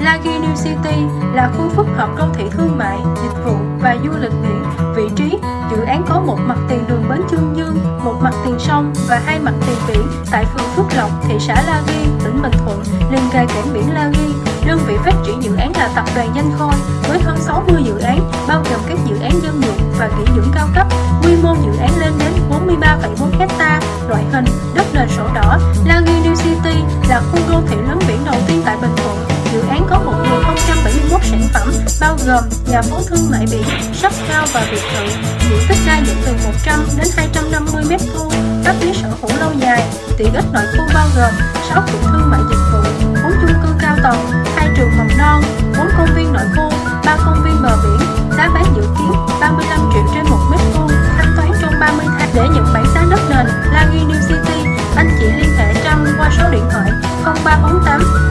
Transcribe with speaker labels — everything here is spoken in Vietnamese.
Speaker 1: Lagi New City là khu phức hợp đô thị thương mại, dịch vụ và du lịch biển. Vị trí, dự án có một mặt tiền đường Bến Chương Dương, một mặt tiền sông và hai mặt tiền biển tại phường Phước Lộc, thị xã La Ghi, tỉnh Bình Thuận, liền kề cảng biển La Ghi. Đơn vị phát triển dự án là tập đoàn Danh Khôi với hơn 60 dự án, bao gồm các dự án dân dụng và nghỉ dưỡng cao cấp. Quy mô dự án lên đến 43,4 hecta, loại hình đất nền sổ đỏ. La Ghi New City là khu đô thị lớn biển đầu tiên tại Bình Thuận sản phẩm bao gồm nhà phố thương mại biển, shop cao và biệt thự, diện tích đa dạng từ 100 đến 250 m vuông, các lý sở hữu lâu dài. Tiện ích nội khu bao gồm 6 cụm thương mại dịch vụ, 4 chung cư cao tầng, 2 trường mầm non, 4 công viên nội khu, 3 công viên bờ biển. Giá bán dự kiến 35 triệu trên một mét vuông, thanh toán trong 30 tháng để nhận bản giá đất nền. La Ghi New City, anh chị liên hệ Trâm qua số điện thoại 0348